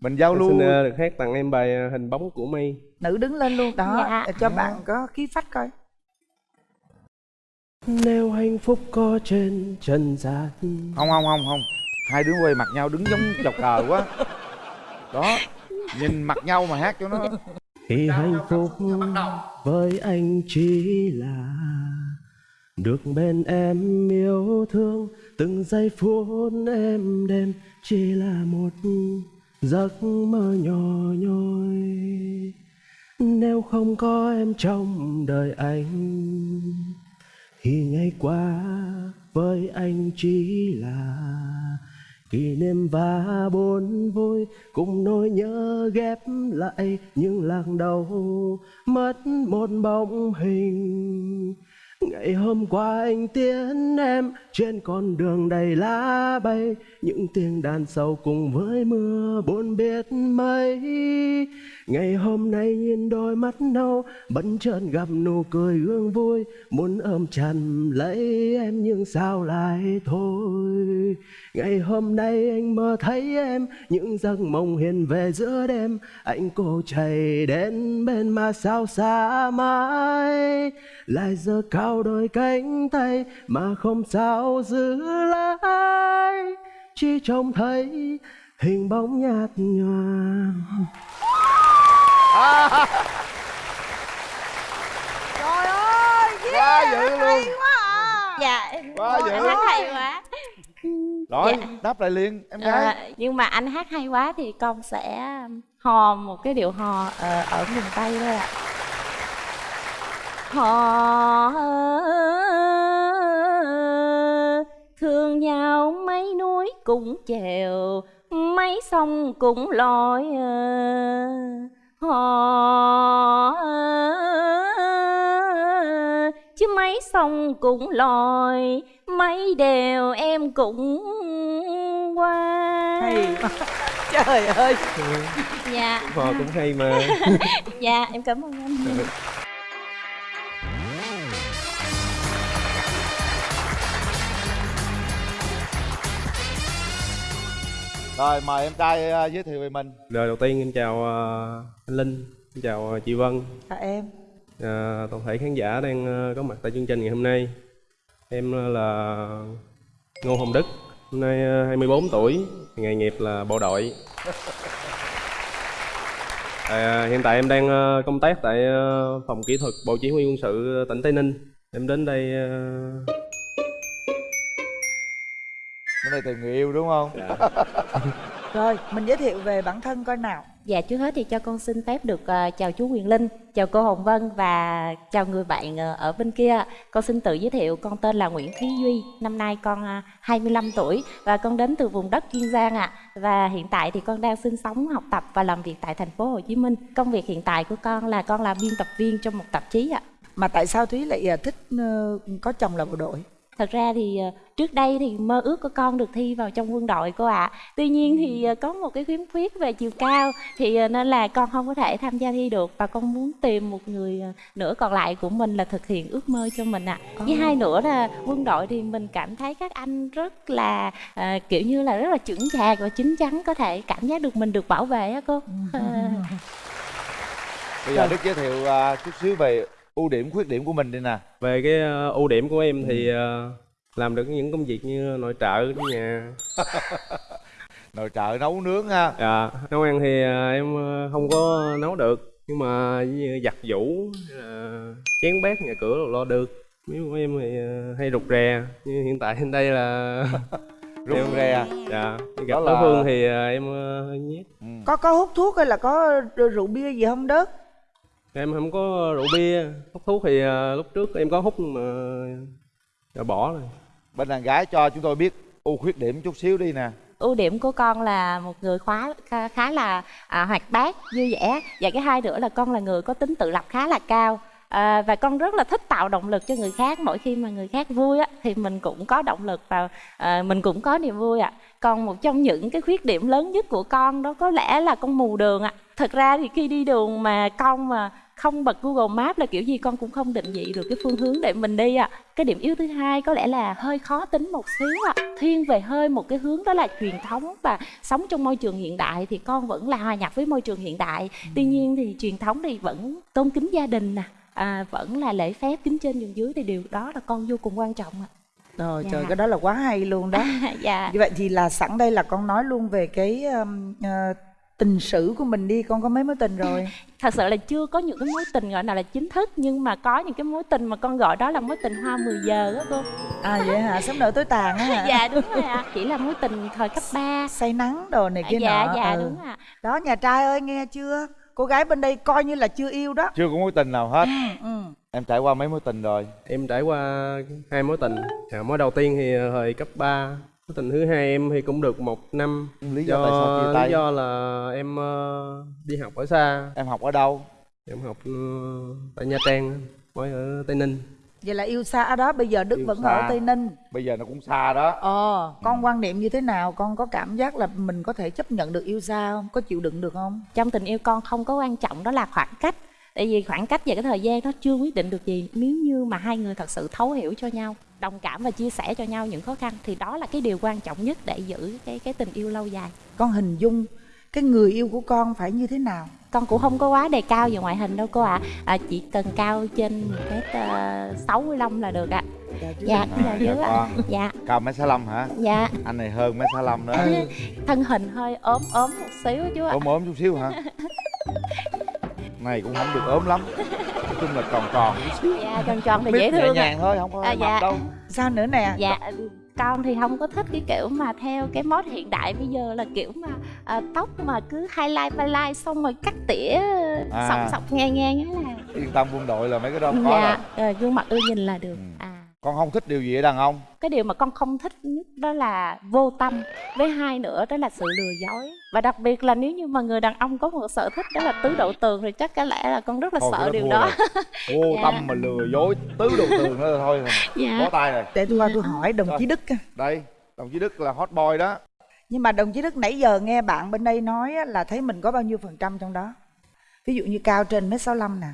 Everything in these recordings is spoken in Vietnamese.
mình giao lưu. xin uh, được hát tặng em bài uh, hình bóng của mây nữ đứng lên luôn. Đó Dạ. để cho bạn có khí phách coi. Nếu hạnh phúc có trên trần gian. Không không không không. Hai đứa quay mặt nhau đứng giống chọc cờ quá. Đó nhìn mặt nhau mà hát cho nó. Thì hạnh phúc với anh chỉ là được bên em yêu thương, từng giây phút em đêm chỉ là một giấc mơ nhỏ nhoi. Nếu không có em trong đời anh thì ngày qua với anh chỉ là kỷ niệm và buồn vui, cùng nỗi nhớ ghép lại những làng đầu mất một bóng hình ngày hôm qua anh tiễn em, trên con đường đầy lá bay. Những tiếng đàn sâu cùng với mưa buồn biết mấy ngày hôm nay nhìn đôi mắt nâu bỗng chợt gặp nụ cười gương vui. Muốn ôm chặt lấy em nhưng sao lại thôi? Ngày hôm nay anh mơ thấy em, những giấc mộng hiện về giữa đêm. Anh cô chạy đến bên mà sao xa mãi, lại giờ cao đôi cánh tay mà không sao giữ lại? Chỉ trông thấy hình bóng nhạt nhòa trời ơi quá dữ luôn. quá à. Dạ. Quá dữ. anh hát hay quá. Rồi Dạ. đáp lại liền em gái. Ờ, nhưng mà anh hát hay quá thì con sẽ hò một cái điệu hò ờ, ở miền tây thôi ạ hò thương nhau mấy núi cũng chèo mấy sông cũng lội ờ, hò chứ mấy sông cũng lội mấy đèo em cũng qua. Hay. Trời ơi. Dạ. Hò cũng hay mà. Dạ em cảm ơn anh rồi mời em trai ờ, giới thiệu về mình Lời đầu tiên em chào ờ, anh Linh, em chào ờ, chị Vân, chào em ờ, toàn thể khán giả đang có mặt tại chương trình ngày hôm nay. Em là Ngô Hồng Đức, hôm nay ờ, 24 tuổi, nghề nghiệp là bộ đội. À, hiện tại em đang công tác tại phòng kỹ thuật Bộ Chỉ huy quân sự tỉnh Tây Ninh. Em đến đây nay tìm người yêu đúng không? Dạ. rồi mình giới thiệu về bản thân coi nào. Dạ trước hết thì cho con xin phép được ờ, chào chú Quyền Linh chào cô Hồng Vân và chào người bạn ờ, ở bên kia. Con xin tự giới thiệu con tên là Nguyễn Thúy Duy năm nay con ờ, 25 tuổi và con đến từ vùng đất Kiên Giang ạ. Và hiện tại thì con đang sinh sống học tập và làm việc tại thành phố Hồ Chí Minh. Công việc hiện tại của con là con là biên tập viên trong một tạp chí ạ. Mà tại sao thúy lại à, thích có chồng là bộ đội Thật ra thì ờ, trước đây thì mơ ước của con được thi vào trong quân đội cô ạ. Tuy nhiên thì ờ, có một cái khiếm khuyết về chiều cao thì ờ, nên là con không có thể tham gia thi được và con muốn tìm một người nữa còn lại của mình là thực hiện ước mơ cho mình ạ. Với hai nữa là quân đội thì mình cảm thấy các anh rất là ờ, kiểu như là rất là chững chạc và chín chắn có thể cảm giác được mình được bảo vệ á cô. Bây giờ đức giới thiệu ờ, chút xíu về ưu điểm khuyết điểm của mình đi nè. Về cái ờ, ưu điểm của em thì ờ, làm được những công việc như nội trợ ở nhà. Nội trợ nấu nướng ha. Dạ, nấu ăn thì à, em à, không có nấu được. Nhưng mà như giặt là chén bát nhà cửa đồ lo được. Nếu của em thì à, hay rụt rè. Như hiện tại trên đây là rụt em- rè dạ Đó gặp là- đối phương thì à, em à, hơi nhát ừ. có có hút thuốc hay là có rượu bia gì không đức em không có rượu bia hút thuốc thì à, lúc trước em có hút mà đã bỏ rồi. Bên đàn gái cho chúng tôi biết ưu khuyết điểm chút xíu đi nè. Ưu điểm của con là một người khá khá, là à, hoạt bát vui vẻ. Và cái hai nữa là con là người có tính tự lập khá là cao. À, và con rất là thích tạo động lực cho người khác. Mỗi khi mà người khác vui á thì mình cũng có động lực và à, mình cũng có niềm vui ạ. Còn một trong những cái khuyết điểm lớn nhất của con đó có lẽ là con mù đường ạ. Thật ra thì khi đi đường mà con mà không bật Google Maps là kiểu gì con cũng không định vị được cái phương hướng để mình đi ạ. Cái điểm yếu thứ hai có lẽ là hơi khó tính một xíu ạ. Thiên về hơi một cái hướng đó là truyền thống và sống trong môi trường hiện đại thì con vẫn là hòa nhập với môi trường hiện đại. Tuy nhiên thì truyền thống thì vẫn tôn kính gia đình nè, à, vẫn là lễ phép kính trên nhường dưới thì điều đó là con vô cùng quan trọng ạ. Rồi Dạ. trời cái đó là quá hay luôn đó. dạ. Như vậy thì là sẵn đây là con nói luôn về cái um, ờ, tình sử của mình đi, con có mấy mối tình rồi? thật sự là chưa có những cái mối tình gọi nào là chính thức nhưng mà có những cái mối tình mà con gọi đó là mối tình hoa 10 giờ đó cô À vậy hả? Sống nở tối tàn á hả? dạ đúng rồi ạ chỉ là mối tình thời cấp 3 Say nắng đồ này kia dạ nọ. dạ ừ. đúng ạ Đó nhà trai ơi nghe chưa? Cô gái bên đây coi như là chưa yêu đó. chưa có mối tình nào hết Ừ. em trải qua mấy mối tình rồi Em trải qua hai mối tình à, Mối đầu tiên thì thời cấp 3 Mối tình thứ hai em thì cũng được một năm lý do tại sao chia lý tay do là em ờ, đi học ở xa em học ở đâu Em học ờ, tại Nha Trang Mới ở Tây Ninh Vậy là yêu xa ở đó bây giờ Đức Yêu vẫn xa. ở Tây Ninh. bây giờ nó cũng xa đó Ờ, con quan niệm như thế nào? Con có cảm giác là mình có thể chấp nhận được yêu xa không? Có chịu đựng được không? trong tình yêu con không có quan trọng đó là khoảng cách tại vì khoảng cách và cái thời gian nó chưa quyết định được gì nếu như mà hai người thật sự thấu hiểu cho nhau đồng cảm và chia sẻ cho nhau những khó khăn thì đó là cái điều quan trọng nhất để giữ cái cái tình yêu lâu dài. Con hình dung cái người yêu của con phải như thế nào? con cũng không có quá đề cao về ngoại hình đâu cô ạ. À. chỉ cần cao trên mét uh, 65 là được ạ. Dạ à, dạ dạ dưới ạ. con. Dạ. Cao mét sáu hả? Dạ. Anh này hơn mét sáu nữa. Thân hình hơi ốm ốm một xíu chú ạ. Ốm ốm chút xíu hả này cũng không được ốm lắm nói chung là tròn tròn dạ tròn tròn thì dễ nhẹ thương ạ nhàng thôi không có À, dạ. đâu Sao nữa nè? dạ con thì không có thích cái kiểu mà theo cái mốt hiện đại bây giờ là kiểu mà à, tóc mà cứ highlight highlight xong rồi cắt tỉa À. sọc sọc ngang ngang á là yên tâm quân đội là mấy cái đó không có dạ đâu ờ, gương mặt ưa nhìn là được Ừ. à con không thích điều gì ở đàn ông cái điều mà con không thích nhất đó là vô tâm với hai nữa đó là sự lừa dối và đặc biệt là nếu như mà người đàn ông có một sở thích đó là tứ đậu tường thì chắc có lẽ là con rất là Thôi, sợ đó điều đó rồi. vô Dạ. tâm mà lừa dối tứ đồ tường nữa thôi dạ bó tay rồi Để tôi qua tôi hỏi đồng chí Đức đây đồng chí đức là hot boy đó Nhưng mà đồng chí Đức nãy giờ nghe bạn bên đây nói á, là thấy mình có bao nhiêu phần trăm trong đó? Ví dụ như cao trên mét 65 nè.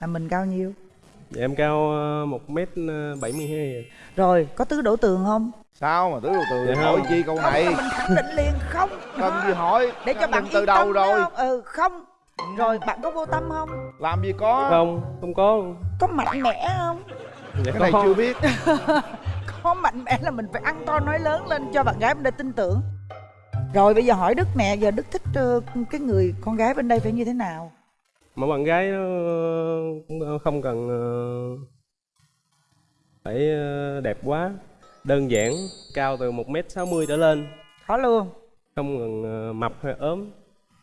Là mình cao nhiêu? Dạ em cao ờ, một mét ờ, bảy mươi hai Rồi, có tứ đổ tường không? sao mà tứ đồ tường Dạ hỏi không. chi câu Không này mình khẳng định liền không. cần gì hỏi Để cho bạn từ yên đầu rồi không? Ừ, không. Rồi bạn có vô tâm không? làm gì có Không, không có Có mạnh mẽ không? Dạ cái này có. chưa biết Có mạnh mẽ là mình phải ăn to nói lớn lên cho bạn gái bên đây tin tưởng. Rồi bây giờ hỏi Đức nè, giờ Đức thích ờ, cái người con gái bên đây phải như thế nào? Mà bạn gái nó cũng không cần ờ, phải ờ, đẹp quá Đơn giản, cao từ một mét sáu mươi trở lên Có luôn. Không cần ờ, mập hay ốm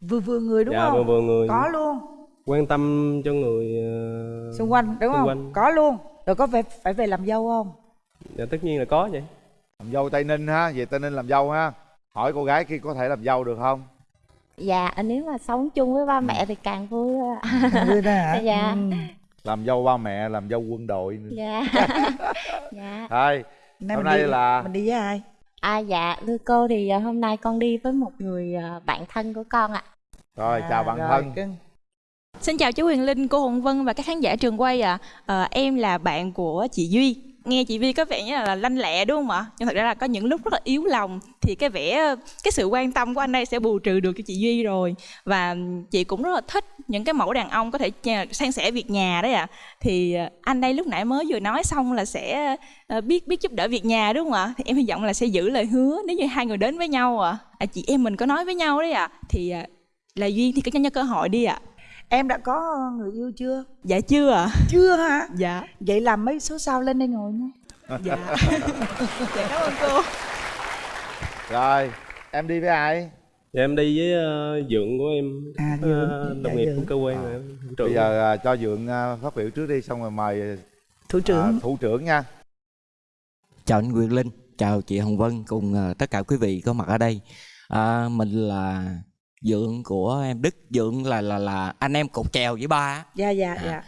Vừa vừa người đúng Dạ không? vừa vừa người Có luôn. Quan tâm cho người Xung quanh đúng xung không? quanh. Có luôn. Rồi có phải phải về làm dâu không? Dạ tất nhiên là có vậy làm dâu tây ninh ha về tây ninh làm dâu ha hỏi cô gái kia có thể làm dâu được không dạ nếu mà sống chung với ba mẹ thì càng vui ạ. Đưa ra hả? Dạ. Ừ. làm dâu ba mẹ làm dâu quân đội nữa dạ dạ thôi Hôm nay đi, là- mình đi với ai? à dạ thưa cô thì à, hôm nay con đi với một người à, bạn thân của con ạ rồi À, chào bạn rồi, thân cưng. Xin chào chú Huyền Linh, cô Hồng Vân và các khán giả trường quay ạ. Ờ, em là bạn của chị Duy. Nghe chị Vi có vẻ như là lanh lẹ đúng không ạ? Nhưng thật ra là có những lúc rất là yếu lòng thì cái vẻ cái sự quan tâm của anh đây sẽ bù trừ được cho chị Duy rồi. Và chị cũng rất là thích những cái mẫu đàn ông có thể san sẻ việc nhà đấy ạ. Thì à, anh đây lúc nãy mới vừa nói xong là sẽ à, biết biết giúp đỡ việc nhà đúng không ạ? Thì em hy vọng là sẽ giữ lời hứa nếu như hai người đến với nhau ạ. À, chị em mình có nói với nhau đấy ạ. Thì là duyên thì cứ cho nhau cơ hội đi ạ. Em đã có người yêu chưa? Dạ chưa ạ. Chưa hả? Dạ. Vậy làm mấy số sau lên đây ngồi nha. Dạ. dạ cảm ơn cô. rồi em đi với ai Dạ em đi với ờ, dượng của em À, ờ, Dượng, Đồng dạ, nghiệp của cơ quan À. bây giờ à, cho dượng à, phát biểu trước đi xong rồi mời Thủ trưởng. thủ trưởng nha chào anh Quyền Linh, chào chị Hồng Vân cùng à, tất cả quý vị có mặt ở đây. À, mình là dượng của em Đức, dượng là là là anh em cột chèo với ba. á. Dạ dạ À. dạ.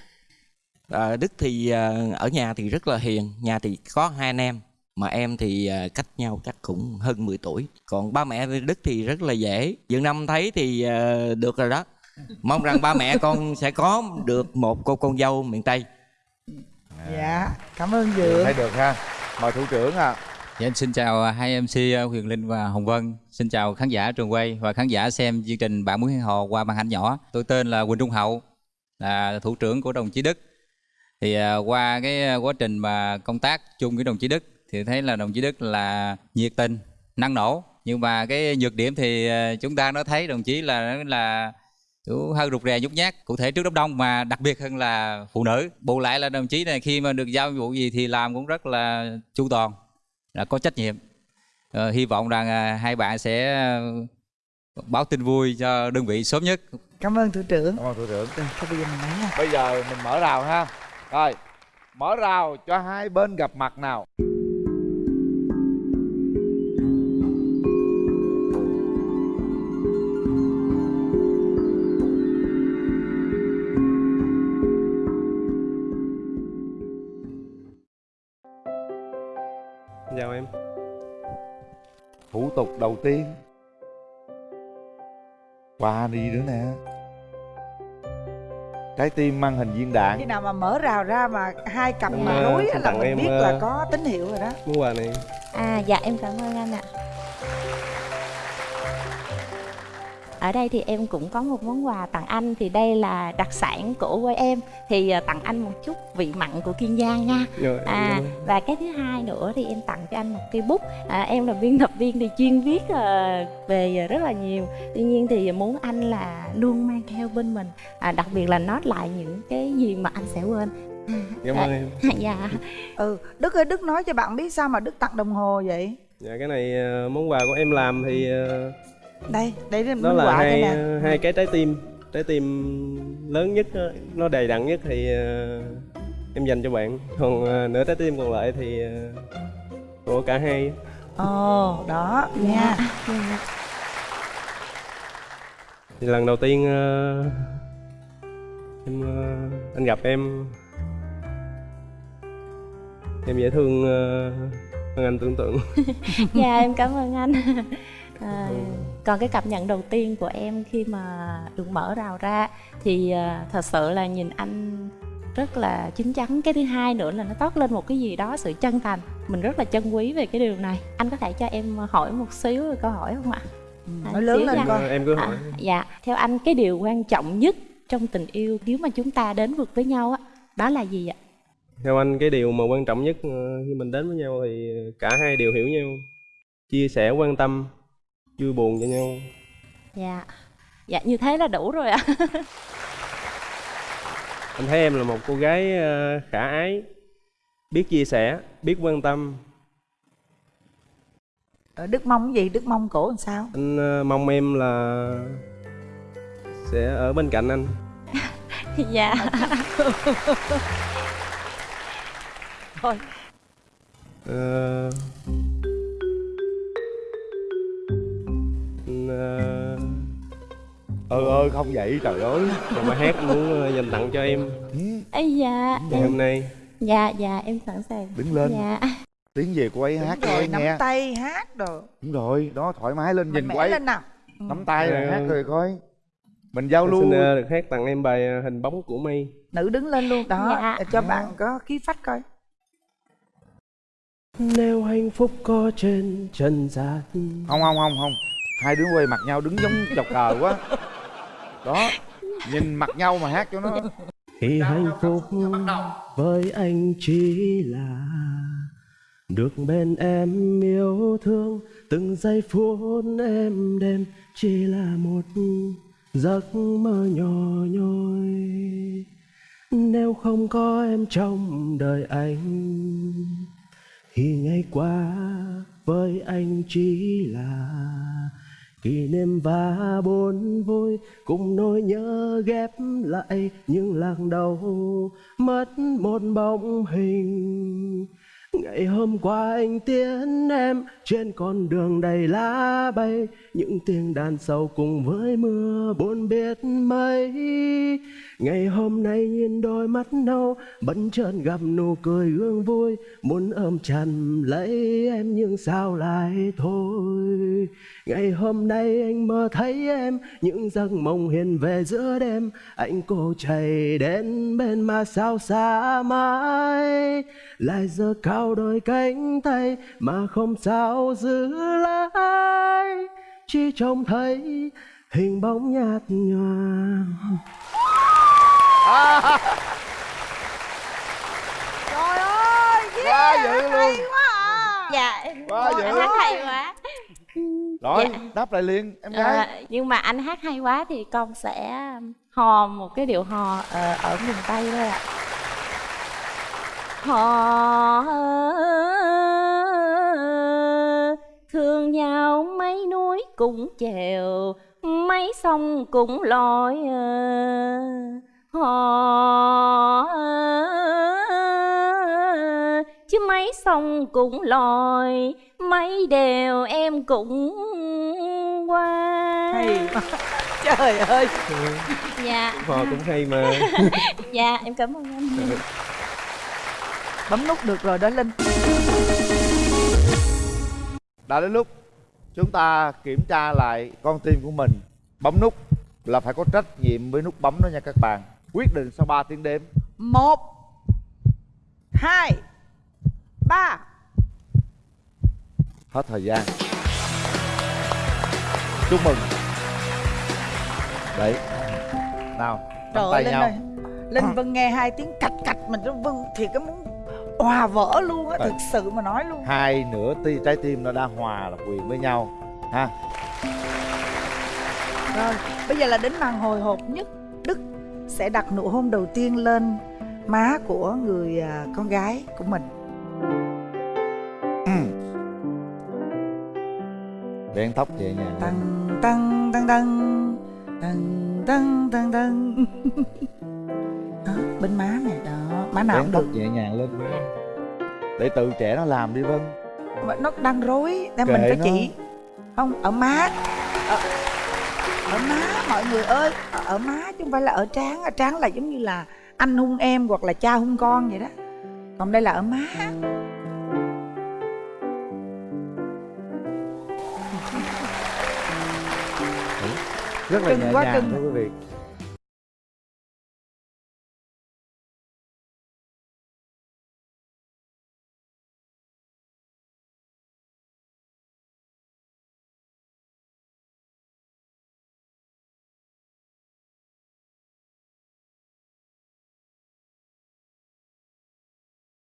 À, Đức thì à, ở nhà thì rất là hiền, nhà thì có hai anh em, mà em thì à, cách nhau chắc cũng hơn 10 tuổi. Còn ba mẹ Đức thì rất là dễ. Dượng năm thấy thì à, được rồi đó. mong rằng ba mẹ con sẽ có được một cô con dâu miền tây dạ cảm ơn dượng thấy được ha mời thủ trưởng à Dạ, em xin chào hai MC Huyền Linh và Hồng Vân. Xin chào khán giả trường quay và khán giả xem chương trình Bạn muốn hẹn hò qua màn ảnh nhỏ. Tôi tên là Quỳnh Trung Hậu, là thủ trưởng của đồng chí Đức. Thì à, qua cái à, quá trình mà công tác chung với đồng chí Đức thì thấy là đồng chí Đức là nhiệt tình, năng nổ. Nhưng mà cái nhược điểm thì à, chúng ta nó thấy đồng chí là là kiểu hơi rụt rè nhút nhát cụ thể trước đám đông mà đặc biệt hơn là phụ nữ bù lại là đồng chí này khi mà được giao nhiệm vụ gì thì làm cũng rất là chu toàn là có trách nhiệm ờ, hy vọng rằng à, hai bạn sẽ à, báo tin vui cho đơn vị sớm nhất. Cảm ơn thủ trưởng. Cảm ơn thủ trưởng. Rồi, thôi bây giờ mình nói nha. Bây giờ mình mở rào ha. Rồi mở rào cho hai bên gặp mặt nào đầu tiên. Quà đi nữa nè. Trái tim mang hình viên khi đạn nào mà mở rào ra mà hai cặp mà ờ, xin là mình biết ờ, là có tín hiệu rồi đó. món quà này À dạ em cảm ơn anh ạ. Ở đây thì em cũng có một món quà tặng anh thì đây là đặc sản của quê em thì à, tặng anh một chút vị mặn của Kiên Giang nha. rồi À em và cái thứ hai nữa thì em tặng cho anh một cây bút. À, em là biên tập viên thì chuyên viết à, về rất là nhiều. Tuy nhiên thì muốn anh là luôn mang theo bên mình, à, đặc biệt là nốt lại những cái gì mà anh sẽ quên. cảm ơn em dạ. ừ đức ơi đức nói cho bạn biết sao mà đức tặng đồng hồ vậy dạ cái này ờ, món quà của em làm thì ờ, đây đây là đó là hai ờ, hai cái trái tim trái tim lớn nhất á, nó đầy đặn nhất thì ờ, em dành cho bạn. Còn ờ, nửa trái tim còn lại thì ờ, của cả hai. Ồ đó nha. Dạ. thì lần đầu tiên ờ, em ờ, anh gặp em. Em dễ thương ờ, hơn anh tưởng tượng. Dạ em cảm ơn anh à, còn cái cảm nhận đầu tiên của em khi mà được mở rào ra thì à, thật sự là nhìn anh rất là chín chắn. Cái thứ hai nữa là nó toát lên một cái gì đó sự chân thành. Mình rất là trân quý về cái điều này. Anh có thể cho em hỏi một xíu câu hỏi không ạ? À, nói lớn lên coi. Em cứ hỏi. À, dạ. Theo anh cái điều quan trọng nhất trong tình yêu nếu mà chúng ta đến vực với nhau á đó là gì ạ? Theo anh cái điều mà quan trọng nhất ờ, khi mình đến với nhau thì cả hai đều hiểu nhau chia sẻ quan tâm vui buồn cho nhau. Dạ. Dạ như thế là đủ rồi ạ. Anh thấy em là một cô gái ờ, khả ái biết chia sẻ biết quan tâm. Ờ, đức mong cái gì? Đức mong cổ làm sao? Anh ờ, mong em là sẽ ở bên cạnh anh. Dạ. Thôi. Ờ, ừ ơi không vậy trời ơi. Một bài hát muốn ờ, dành tặng cho em. Ấy dạ. Ngày hôm nay. Dạ dạ em sẵn sàng. Đứng lên. Dạ. Tiếng về cô ấy hát rồi nắm nghe. tay hát đồ. Đúng rồi đó thoải mái lên nhìn ấy. lên nào. Ừ. nắm tay rồi Ờ. hát rồi coi. Mình giao Em lưu. xin ờ, được hát tặng em bài ờ, hình bóng của mây. Nữ đứng lên luôn đó. Dạ. cho bạn có khí phách coi. Nếu hạnh phúc có trên trần gian. Không không không không. Hai đứa quay mặt nhau đứng giống chọc cờ quá đó nhìn mặt nhau mà hát cho nó. Khi hạnh phúc với anh chỉ là Được bên em yêu thương Từng giây phút em đêm Chỉ là một giấc mơ nhỏ nhoi. Nếu không có em trong đời anh Thì ngày qua với anh chỉ là kỷ niệm và buồn vui cùng nỗi nhớ ghép lại những lần đầu mất một bóng hình. Ngày hôm qua anh tiễn em, trên con đường đầy lá bay. Những tiếng đàn sầu cùng với mưa buồn biết mấy. Ngày hôm nay nhìn đôi mắt nâu, Bỗng chợt gặp nụ cười gương vui. Muốn ôm chặt lấy em nhưng sao lại thôi? Ngày hôm nay anh mơ thấy em, Những giấc mộng hiện về giữa đêm. Anh cô chạy đến bên mà sao xa mãi? Lại giờ cao đôi cánh tay Mà không sao giữ lại. Chỉ trông thấy hình bóng nhạt nhòa. Trời ơi quá dữ luôn quá à dạ. Quá dữ. anh hát hay quá. Rồi Dạ. đáp lại liền em gái. Ờ, nhưng mà anh hát hay quá thì con sẽ hò một cái điệu hò ờ, ở miền tây thôi ạ hò thương nhau mấy núi cũng chèo mấy sông cũng lội ờ, hò chứ mấy sông cũng lội mấy đèo em cũng qua. Hay trời ơi. Dạ. Phò cũng hay mà. Dạ em cảm ơn anh bấm nút được rồi đó linh. Đã đến lúc chúng ta kiểm tra lại con tim của mình. Bấm nút là phải có trách nhiệm với nút bấm đó nha các bạn. Quyết định sau 3 tiếng đếm. Một hai ba. Hết thời gian. Chúc mừng. Đấy. Nào trời nắm ơi tay linh nhau. ơi. Linh vân nghe hai tiếng cạch cạch mình nó vân thì cái muốn hòa vỡ luôn á thực sự mà nói luôn. Hai nửa ti trái tim nó đã hòa là quyền với nhau ha. Rồi bây giờ là đến màn hồi hộp nhất. Đức sẽ đặt nụ hôn đầu tiên lên má của người à, con gái của mình. Ừ. Vén tóc nhẹ nhàng Tăng tăng tăng tăng Tăng tăng tăng tăng bên má này đó má nào cũng được. nhẹ nhàng lên. Để tự trẻ nó làm đi vân. Nó đang rối Kệ mình phải nó. chỉ. Không ở má. Ở, ở má mọi người ơi. Ở, ở má chứ không phải là ở trán. Ở trán là giống như là anh hung em hoặc là cha hung con vậy đó. Còn đây là ở má. Rất là Cưng nhẹ nhàng thưa quý vị